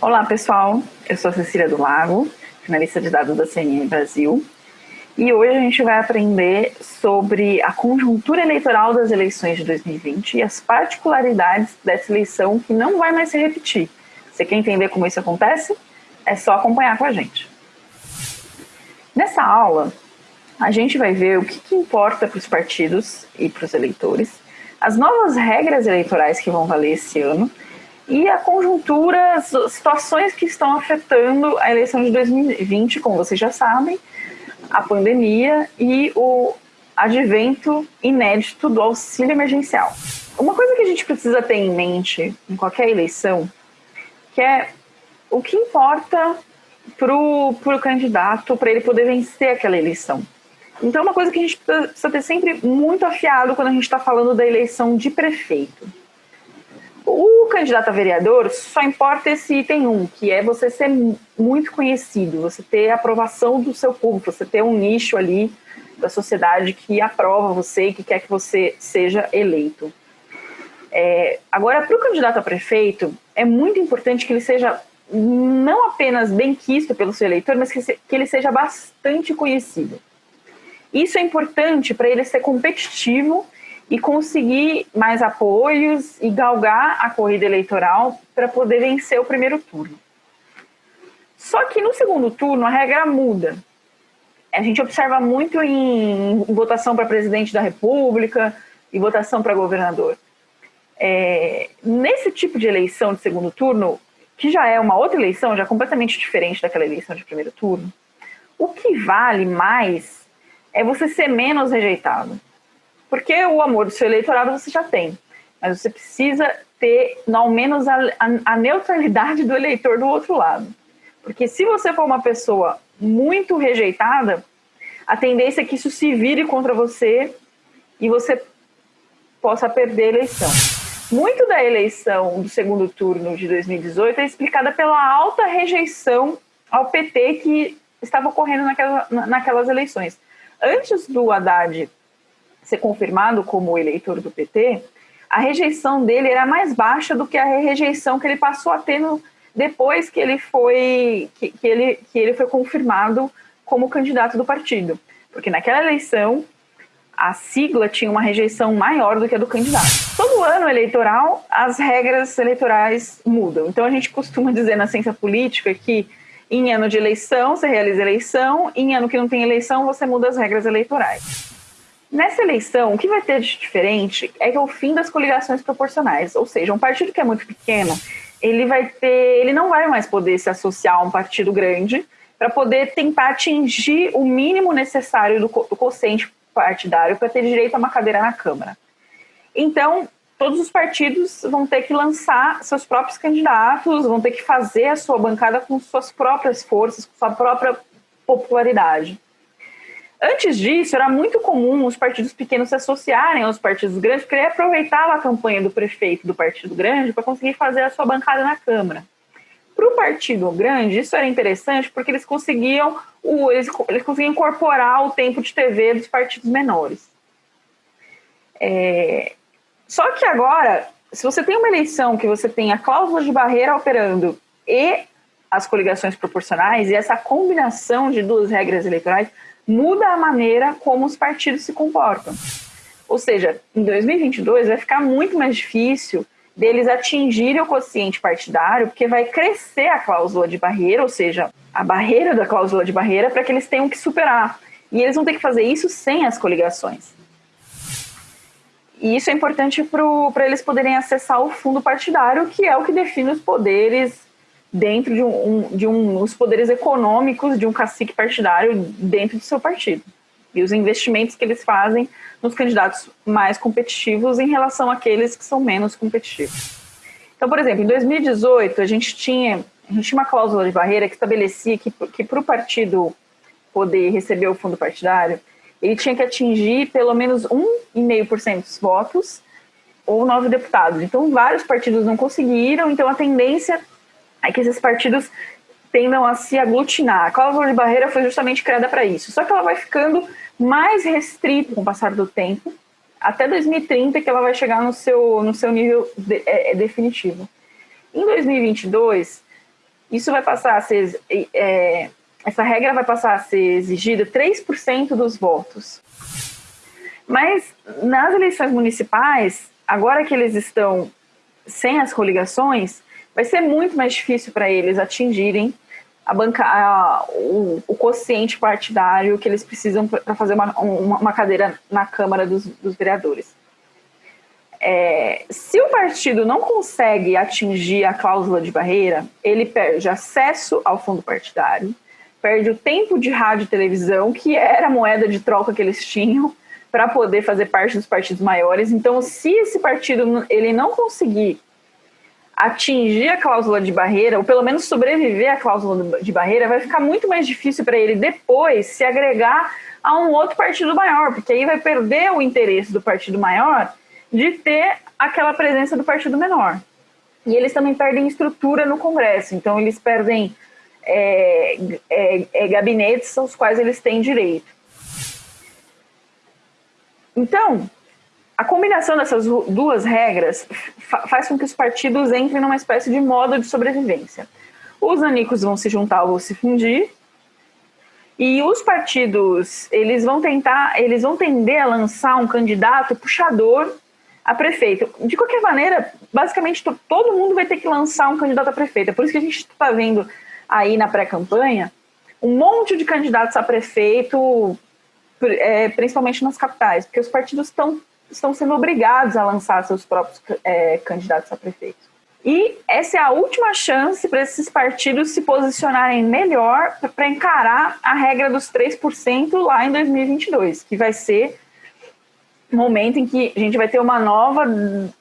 Olá pessoal, eu sou Cecília do Lago, finalista de dados da CNN Brasil, e hoje a gente vai aprender sobre a conjuntura eleitoral das eleições de 2020 e as particularidades dessa eleição que não vai mais se repetir. Você quer entender como isso acontece? É só acompanhar com a gente. Nessa aula, a gente vai ver o que, que importa para os partidos e para os eleitores, as novas regras eleitorais que vão valer esse ano e a conjuntura, as situações que estão afetando a eleição de 2020, como vocês já sabem, a pandemia e o advento inédito do auxílio emergencial. Uma coisa que a gente precisa ter em mente em qualquer eleição, que é o que importa para o candidato, para ele poder vencer aquela eleição. Então, é uma coisa que a gente precisa ter sempre muito afiado quando a gente está falando da eleição de prefeito. O candidato a vereador só importa esse item 1, que é você ser muito conhecido, você ter aprovação do seu público, você ter um nicho ali da sociedade que aprova você e que quer que você seja eleito. É, agora, para o candidato a prefeito, é muito importante que ele seja não apenas bem quisto pelo seu eleitor, mas que, se, que ele seja bastante conhecido. Isso é importante para ele ser competitivo e conseguir mais apoios e galgar a corrida eleitoral para poder vencer o primeiro turno. Só que no segundo turno a regra muda. A gente observa muito em votação para presidente da República e votação para governador. É, nesse tipo de eleição de segundo turno, que já é uma outra eleição, já completamente diferente daquela eleição de primeiro turno, o que vale mais é você ser menos rejeitado. Porque o amor do seu eleitorado você já tem, mas você precisa ter, ao menos, a, a, a neutralidade do eleitor do outro lado. Porque se você for uma pessoa muito rejeitada, a tendência é que isso se vire contra você e você possa perder a eleição. Muito da eleição do segundo turno de 2018 é explicada pela alta rejeição ao PT que estava ocorrendo naquela, naquelas eleições antes do Haddad ser confirmado como eleitor do PT, a rejeição dele era mais baixa do que a rejeição que ele passou a ter no, depois que ele foi que, que, ele, que ele foi confirmado como candidato do partido. Porque naquela eleição a sigla tinha uma rejeição maior do que a do candidato. Todo ano eleitoral, as regras eleitorais mudam. Então a gente costuma dizer na ciência política que em ano de eleição, você realiza eleição, em ano que não tem eleição, você muda as regras eleitorais. Nessa eleição, o que vai ter de diferente é que é o fim das coligações proporcionais, ou seja, um partido que é muito pequeno, ele vai ter, ele não vai mais poder se associar a um partido grande para poder tentar atingir o mínimo necessário do, do quociente partidário para ter direito a uma cadeira na Câmara. Então, todos os partidos vão ter que lançar seus próprios candidatos, vão ter que fazer a sua bancada com suas próprias forças, com sua própria popularidade. Antes disso, era muito comum os partidos pequenos se associarem aos partidos grandes, porque aproveitar a campanha do prefeito do partido grande para conseguir fazer a sua bancada na Câmara. Para o partido grande, isso era interessante porque eles conseguiam, eles, eles conseguiam incorporar o tempo de TV dos partidos menores. É, só que agora, se você tem uma eleição que você tem a cláusula de barreira operando e as coligações proporcionais, e essa combinação de duas regras eleitorais muda a maneira como os partidos se comportam. Ou seja, em 2022 vai ficar muito mais difícil deles atingirem o quociente partidário, porque vai crescer a cláusula de barreira, ou seja, a barreira da cláusula de barreira, para que eles tenham que superar. E eles vão ter que fazer isso sem as coligações. E isso é importante para eles poderem acessar o fundo partidário, que é o que define os poderes dentro de, um, de um, os poderes econômicos de um cacique partidário dentro do seu partido. E os investimentos que eles fazem nos candidatos mais competitivos em relação àqueles que são menos competitivos. Então, por exemplo, em 2018, a gente tinha, a gente tinha uma cláusula de barreira que estabelecia que, que para o partido poder receber o fundo partidário, ele tinha que atingir pelo menos 1,5% dos votos ou nove deputados. Então, vários partidos não conseguiram, então a tendência é que esses partidos tendam a se aglutinar. A cláusula de barreira foi justamente criada para isso. Só que ela vai ficando mais restrita com o passar do tempo, até 2030 que ela vai chegar no seu, no seu nível de, é, é definitivo. Em 2022, isso vai passar a ser, é, essa regra vai passar a ser exigida 3% dos votos. Mas nas eleições municipais, agora que eles estão sem as coligações, vai ser muito mais difícil para eles atingirem a banca, a, o, o quociente partidário que eles precisam para fazer uma, uma, uma, cadeira na Câmara dos, dos Vereadores. É, se o partido não consegue atingir a cláusula de barreira, ele perde acesso ao fundo partidário, perde o tempo de rádio e televisão, que era a moeda de troca que eles tinham, para poder fazer parte dos partidos maiores. Então, se esse partido ele não conseguir atingir a cláusula de barreira, ou pelo menos sobreviver à cláusula de barreira, vai ficar muito mais difícil para ele depois se agregar a um outro partido maior, porque aí vai perder o interesse do partido maior de ter aquela presença do partido menor. E eles também perdem estrutura no Congresso, então eles perdem é, é, é, gabinetes aos quais eles têm direito. Então, a combinação dessas duas regras faz com que os partidos entrem numa espécie de modo de sobrevivência. Os anicos vão se juntar ou se fundir, e os partidos, eles vão tentar, eles vão tender a lançar um candidato puxador a prefeito. De qualquer maneira, basicamente todo mundo vai ter que lançar um candidato a prefeito. É por isso que a gente está vendo aí na pré-campanha um monte de candidatos a prefeito, é, principalmente nas capitais, porque os partidos estão estão sendo obrigados a lançar seus próprios é, candidatos a prefeito. E essa é a última chance para esses partidos se posicionarem melhor para encarar a regra dos 3% lá em 2022, que vai ser o momento em que a gente vai ter uma nova,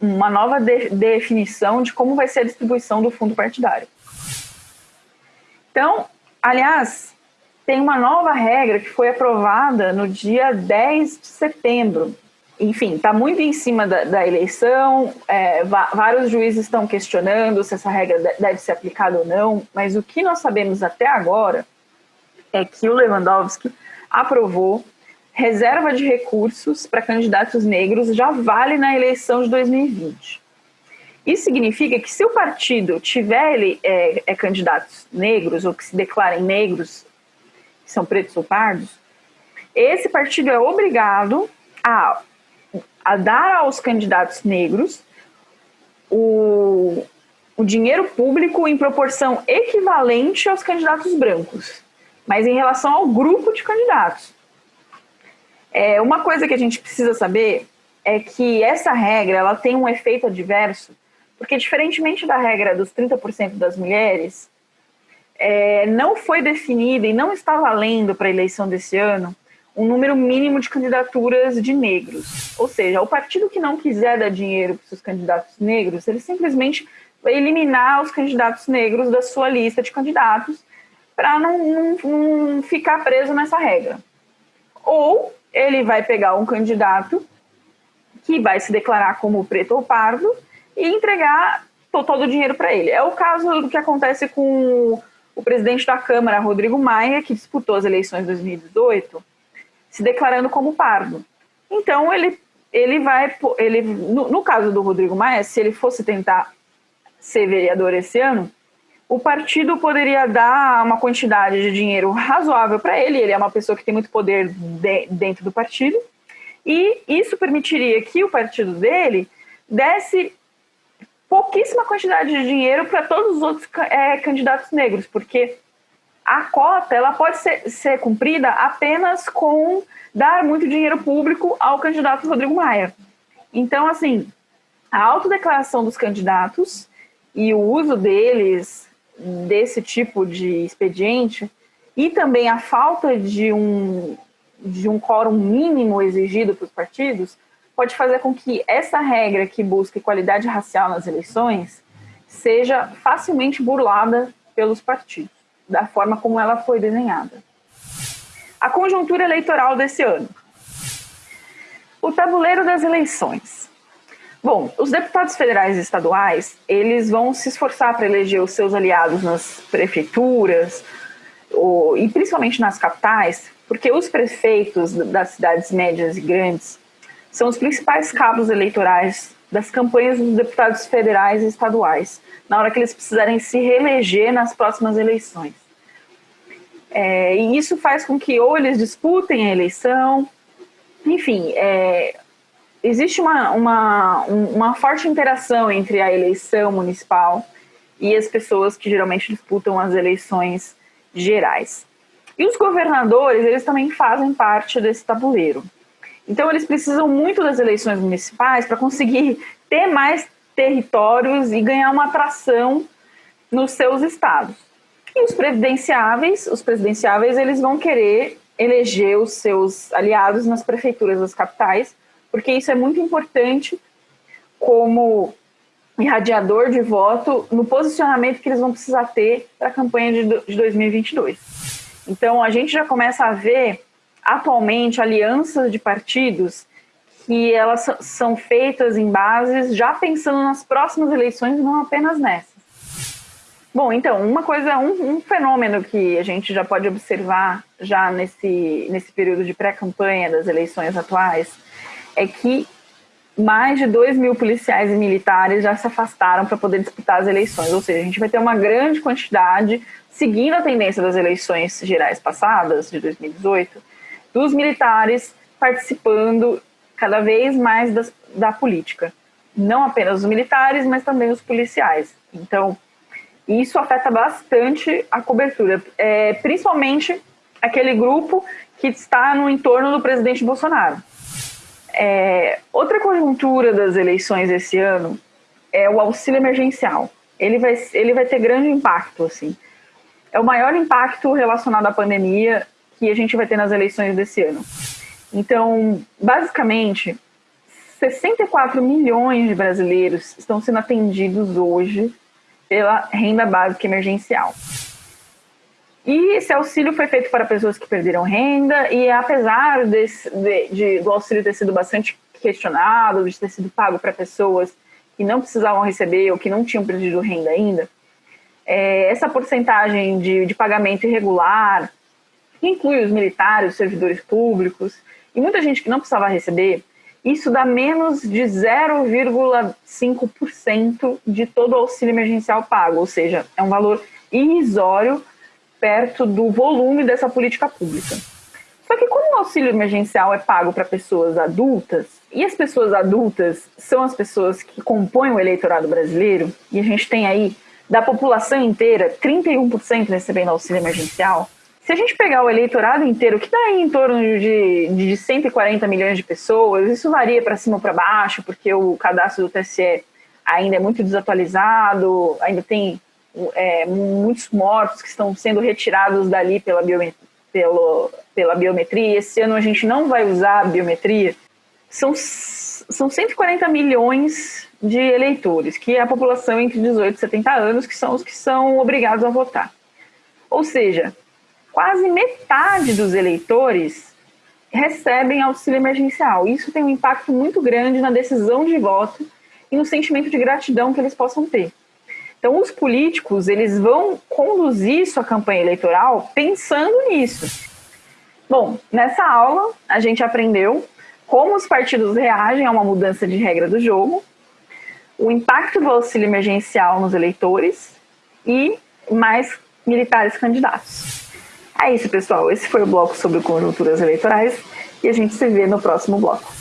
uma nova de, definição de como vai ser a distribuição do fundo partidário. Então, aliás, tem uma nova regra que foi aprovada no dia 10 de setembro, enfim, está muito em cima da, da eleição, é, vários juízes estão questionando se essa regra deve ser aplicada ou não, mas o que nós sabemos até agora é que o Lewandowski aprovou reserva de recursos para candidatos negros já vale na eleição de 2020. Isso significa que se o partido tiver é, é, candidatos negros ou que se declarem negros, que são pretos ou pardos, esse partido é obrigado a a dar aos candidatos negros o, o dinheiro público em proporção equivalente aos candidatos brancos, mas em relação ao grupo de candidatos. É, uma coisa que a gente precisa saber é que essa regra ela tem um efeito adverso, porque diferentemente da regra dos 30% das mulheres, é, não foi definida e não está valendo para a eleição desse ano um número mínimo de candidaturas de negros. Ou seja, o partido que não quiser dar dinheiro para os candidatos negros, ele simplesmente vai eliminar os candidatos negros da sua lista de candidatos para não, não, não ficar preso nessa regra. Ou ele vai pegar um candidato que vai se declarar como preto ou pardo e entregar todo o dinheiro para ele. É o caso do que acontece com o presidente da Câmara, Rodrigo Maia, que disputou as eleições de 2018 se declarando como pardo. Então ele ele vai ele no, no, caso do Rodrigo Maia, se ele fosse tentar ser vereador esse ano, o partido poderia dar uma quantidade de dinheiro razoável para ele, ele é uma pessoa que tem muito poder de, dentro do partido, e isso permitiria que o partido dele desse pouquíssima quantidade de dinheiro para todos os outros é, candidatos negros, porque a cota ela pode ser, ser cumprida apenas com dar muito dinheiro público ao candidato Rodrigo Maia. Então, assim, a autodeclaração dos candidatos e o uso deles desse tipo de expediente e também a falta de um, de um quórum mínimo exigido para os partidos pode fazer com que essa regra que busca qualidade racial nas eleições seja facilmente burlada pelos partidos da forma como ela foi desenhada. A conjuntura eleitoral desse ano. O tabuleiro das eleições. Bom, os deputados federais e estaduais, eles vão se esforçar para eleger os seus aliados nas prefeituras, ou, e principalmente nas capitais, porque os prefeitos das cidades médias e grandes são os principais cabos eleitorais das campanhas dos deputados federais e estaduais, na hora que eles precisarem se reeleger nas próximas eleições. É, e isso faz com que ou eles disputem a eleição, enfim, é, existe uma, uma, uma forte interação entre a eleição municipal e as pessoas que geralmente disputam as eleições gerais. E os governadores, eles também fazem parte desse tabuleiro. Então, eles precisam muito das eleições municipais para conseguir ter mais territórios e ganhar uma atração nos seus estados. E os presidenciáveis, os presidenciáveis, eles vão querer eleger os seus aliados nas prefeituras das capitais, porque isso é muito importante como irradiador de voto no posicionamento que eles vão precisar ter para a campanha de 2022. Então, a gente já começa a ver atualmente alianças de partidos que elas são feitas em bases já pensando nas próximas eleições, não apenas nessas. Bom, então, uma coisa, um, um fenômeno que a gente já pode observar já nesse, nesse período de pré-campanha das eleições atuais é que mais de 2 mil policiais e militares já se afastaram para poder disputar as eleições. Ou seja, a gente vai ter uma grande quantidade, seguindo a tendência das eleições gerais passadas, de 2018, dos militares participando cada vez mais das, da política. Não apenas os militares, mas também os policiais. Então, isso afeta bastante a cobertura, é, principalmente aquele grupo que está no entorno do presidente Bolsonaro. É, outra conjuntura das eleições esse ano é o auxílio emergencial. Ele vai, ele vai ter grande impacto, assim. É o maior impacto relacionado à pandemia que a gente vai ter nas eleições desse ano. Então, basicamente, 64 milhões de brasileiros estão sendo atendidos hoje pela renda básica emergencial. E esse auxílio foi feito para pessoas que perderam renda, e apesar desse, de, de, do auxílio ter sido bastante questionado, de ter sido pago para pessoas que não precisavam receber ou que não tinham perdido renda ainda, é, essa porcentagem de, de pagamento irregular, que inclui os militares, os servidores públicos, e muita gente que não precisava receber, isso dá menos de 0,5% de todo o auxílio emergencial pago, ou seja, é um valor irrisório perto do volume dessa política pública. Só que como o auxílio emergencial é pago para pessoas adultas, e as pessoas adultas são as pessoas que compõem o eleitorado brasileiro, e a gente tem aí, da população inteira, 31% recebendo auxílio emergencial, se a gente pegar o eleitorado inteiro, que está aí em torno de, de 140 milhões de pessoas, isso varia para cima ou para baixo, porque o cadastro do TSE ainda é muito desatualizado, ainda tem é, muitos mortos que estão sendo retirados dali pela, pelo, pela biometria. Esse ano a gente não vai usar a biometria. São, são 140 milhões de eleitores, que é a população entre 18 e 70 anos, que são os que são obrigados a votar. Ou seja, quase metade dos eleitores recebem auxílio emergencial. Isso tem um impacto muito grande na decisão de voto e no sentimento de gratidão que eles possam ter. Então, os políticos, eles vão conduzir sua campanha eleitoral pensando nisso. Bom, nessa aula, a gente aprendeu como os partidos reagem a uma mudança de regra do jogo, o impacto do auxílio emergencial nos eleitores e mais militares candidatos. É isso, pessoal. Esse foi o bloco sobre conjunturas eleitorais e a gente se vê no próximo bloco.